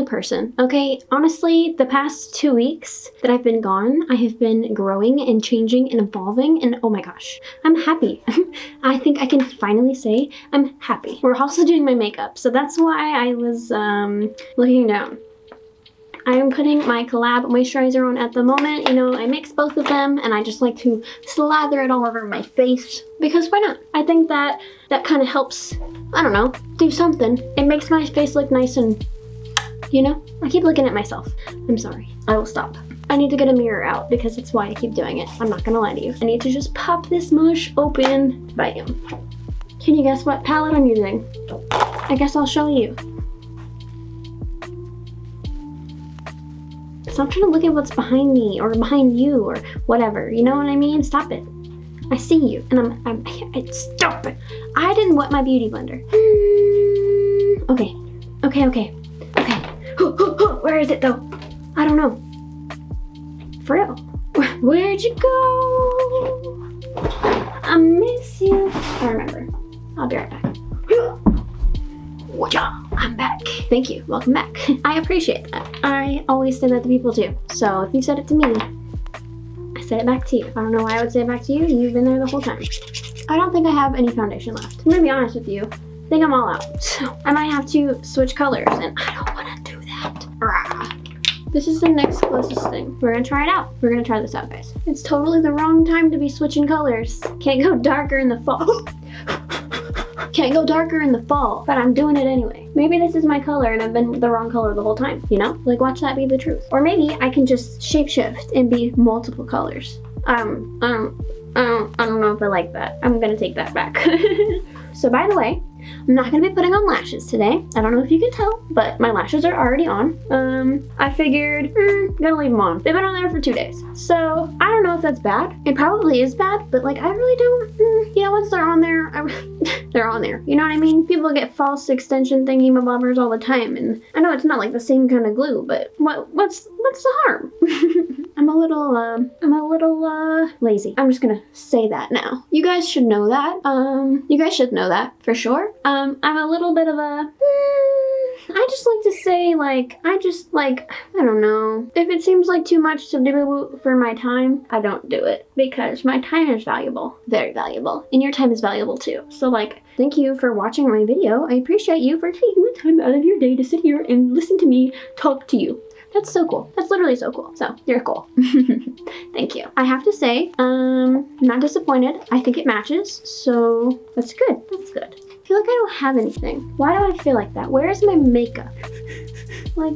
only person, okay? Honestly, the past two weeks that I've been gone, I have been growing and changing and evolving, and oh my gosh, I'm happy. I think I can finally say I'm happy. We're also doing my makeup, so that's why I was um, looking down. I'm putting my collab moisturizer on at the moment. You know, I mix both of them and I just like to slather it all over my face because why not? I think that that kind of helps, I don't know, do something. It makes my face look nice and, you know, I keep looking at myself. I'm sorry. I will stop. I need to get a mirror out because that's why I keep doing it. I'm not gonna lie to you. I need to just pop this mush open. Bam. Can you guess what palette I'm using? I guess I'll show you. Stop trying to look at what's behind me or behind you or whatever. You know what I mean? Stop it. I see you and I'm, I'm, I, stop it. I didn't wet my beauty blender. Mm, okay, okay, okay, okay. Where is it though? I don't know. For real. Where'd you go? I miss you. I remember. I'll be right back. I'm back. Thank you. Welcome back. I appreciate that. I always say that to people too. So if you said it to me, I said it back to you. I don't know why I would say it back to you. You've been there the whole time. I don't think I have any foundation left. I'm gonna be honest with you. I think I'm all out. So I might have to switch colors and I don't that. Rah. This is the next closest thing. We're gonna try it out. We're gonna try this out, guys. It's totally the wrong time to be switching colors. Can't go darker in the fall. Can't go darker in the fall, but I'm doing it anyway. Maybe this is my color and I've been the wrong color the whole time, you know? Like watch that be the truth. Or maybe I can just shapeshift and be multiple colors. Um, um, um, I don't know if I like that. I'm gonna take that back. so by the way, I'm not gonna be putting on lashes today. I don't know if you can tell, but my lashes are already on. Um, I figured, mm, gonna leave them on. They've been on there for two days. So I don't know if that's bad. It probably is bad, but like I really don't, mm, yeah, once they're on there, I, they're on there. You know what I mean? People get false extension thingy bobbers all the time. And I know it's not like the same kind of glue, but what, what's, what's the harm? I'm a little, um, I'm a little, uh, lazy. I'm just gonna say that now. You guys should know that. Um, you guys should know that for sure. Um, I'm a little bit of a, mm, I just like to say, like, I just, like, I don't know. If it seems like too much to do for my time, I don't do it because my time is valuable, very valuable, and your time is valuable too. So, like, thank you for watching my video. I appreciate you for taking the time out of your day to sit here and listen to me talk to you. That's so cool. That's literally so cool. So you're cool. Thank you. I have to say, um, I'm not disappointed. I think it matches. So that's good. That's good. I feel like I don't have anything. Why do I feel like that? Where is my makeup? like,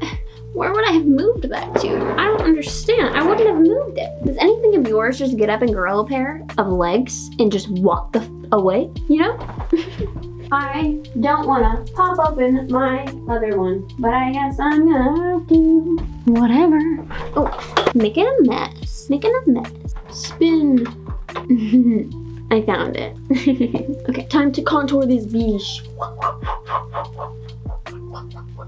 where would I have moved that to? I don't understand. I wouldn't have moved it. Does anything of yours just get up and grow a pair of legs and just walk the away? You know? I don't want to pop open my other one, but I guess I'm gonna have to. Whatever. Oh, making a mess. Making a mess. Spin. I found it. okay, time to contour this beach.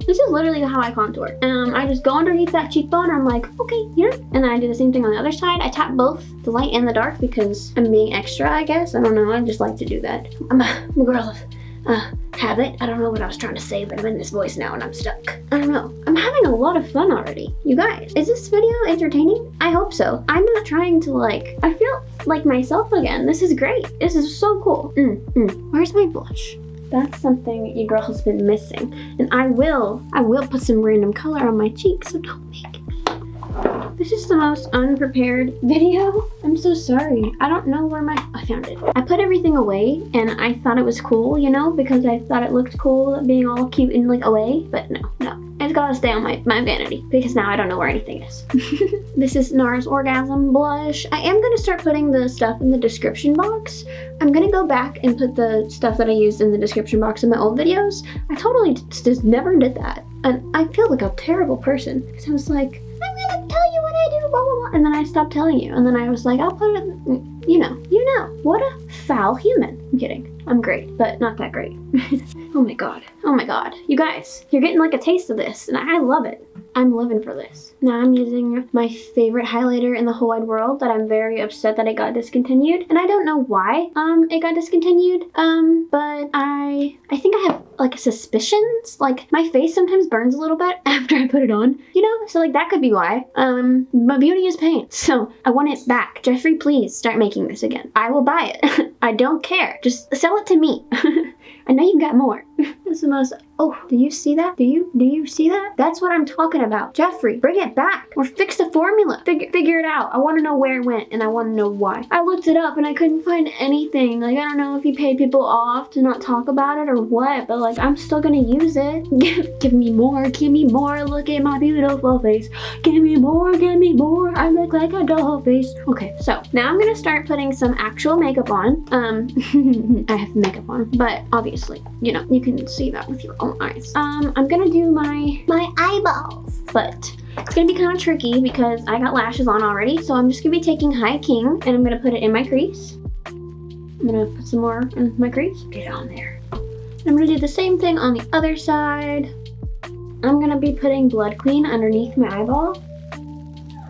This is literally how I contour. Um, I just go underneath that cheekbone I'm like, okay, here. And then I do the same thing on the other side. I tap both the light and the dark because I'm being extra, I guess. I don't know, I just like to do that. I'm a, I'm a girl of uh, habit. I don't know what I was trying to say, but I'm in this voice now and I'm stuck. I don't know. I'm having a lot of fun already. You guys, is this video entertaining? I hope so. I'm not trying to like, I feel like myself again. This is great. This is so cool. Mm, mm. Where's my blush? That's something your girl has been missing. And I will, I will put some random color on my cheeks, so don't make me. This is the most unprepared video. I'm so sorry. I don't know where my, I found it. I put everything away and I thought it was cool, you know, because I thought it looked cool being all cute and like away, but no, no. It's gotta stay on my, my vanity because now I don't know where anything is. this is NARS Orgasm Blush. I am gonna start putting the stuff in the description box. I'm gonna go back and put the stuff that I used in the description box in my old videos. I totally just never did that. And I feel like a terrible person because I was like, I do, blah, blah, blah. And then I stopped telling you. And then I was like, I'll put it, you know, you know. What a foul human. I'm kidding. I'm great, but not that great. oh my god. Oh my god. You guys, you're getting like a taste of this, and I love it. I'm living for this. Now I'm using my favorite highlighter in the whole wide world that I'm very upset that it got discontinued. And I don't know why um it got discontinued. Um, but I I think I have like suspicions. Like my face sometimes burns a little bit after I put it on. You know? So like that could be why. Um, but beauty is pain. So I want it back. Jeffree, please start making this again. I will buy it. I don't care. Just sell it to me. I know you've got more. This is the most, oh, do you see that? Do you, do you see that? That's what I'm talking about. Jeffree, bring it back or fix the formula. Figure, figure it out. I want to know where it went and I want to know why. I looked it up and I couldn't find anything. Like, I don't know if he paid people off to not talk about it or what, but like, I'm still gonna use it. Give, give me more, give me more. Look at my beautiful face. Give me more, give me more. I look like a doll face. Okay, so now I'm gonna start putting some actual makeup on. Um, I have makeup on, but obviously, you know, you can see that with your own eyes. Um, I'm gonna do my, my eyeballs, but it's gonna be kind of tricky because I got lashes on already. So I'm just gonna be taking High King and I'm gonna put it in my crease. I'm gonna put some more in my crease, get it on there. I'm gonna do the same thing on the other side. I'm gonna be putting Blood Queen underneath my eyeball.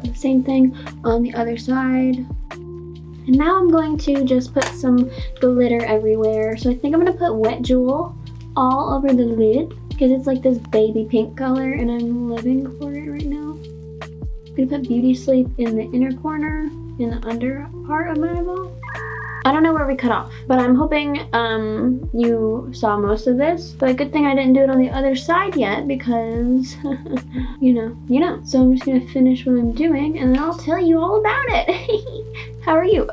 The same thing on the other side. And now I'm going to just put some glitter everywhere. So I think I'm gonna put Wet Jewel all over the lid because it's like this baby pink color and I'm living for it right now. I'm gonna put Beauty Sleep in the inner corner, in the under part of my eyeball. I don't know where we cut off, but I'm hoping um, you saw most of this. But good thing I didn't do it on the other side yet because, you know, you know. So I'm just gonna finish what I'm doing and then I'll tell you all about it. How are you?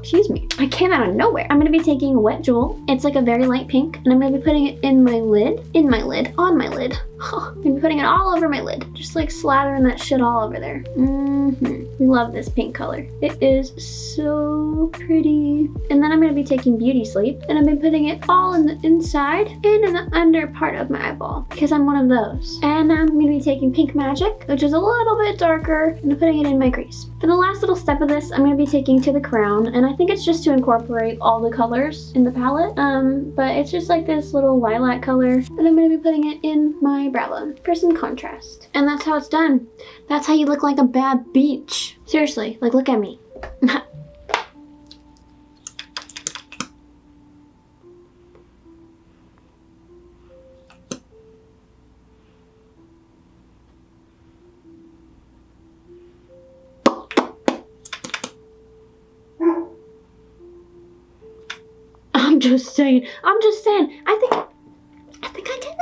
Excuse me. I came out of nowhere. I'm gonna be taking Wet Jewel. It's like a very light pink and I'm gonna be putting it in my lid, in my lid, on my lid. I'm gonna putting it all over my lid. Just like slathering that shit all over there. Mm -hmm. We love this pink color. It is so pretty. And then I'm gonna be taking Beauty Sleep and I've been putting it all in the inside and in the under part of my eyeball because I'm one of those. And I'm gonna be taking Pink Magic, which is a little bit darker, and putting it in my crease. For the last little step of this, I'm gonna be taking to the crown and I think it's just to incorporate all the colors in the palette um but it's just like this little lilac color and I'm going to be putting it in my bone for some contrast and that's how it's done that's how you look like a bad beach seriously like look at me I'm just saying. I'm just saying. I think I think I did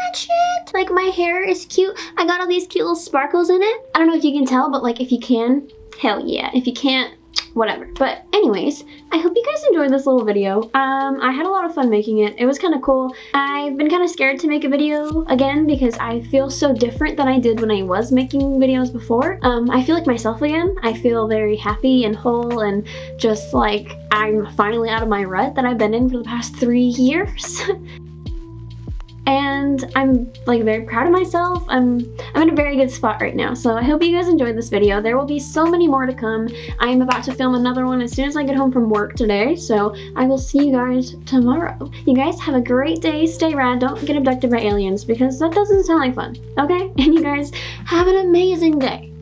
Like my hair is cute. I got all these cute little sparkles in it. I don't know if you can tell, but like if you can, hell yeah. If you can't, whatever. But anyways, I hope you guys enjoyed this little video. Um, I had a lot of fun making it. It was kind of cool. I've been kind of scared to make a video again because I feel so different than I did when I was making videos before. Um, I feel like myself again. I feel very happy and whole and just like I'm finally out of my rut that I've been in for the past three years. and I'm like very proud of myself. I'm I'm in a very good spot right now. So I hope you guys enjoyed this video. There will be so many more to come. I am about to film another one as soon as I get home from work today. So I will see you guys tomorrow. You guys have a great day. Stay rad. Don't get abducted by aliens because that doesn't sound like fun. Okay? And you guys have an amazing day.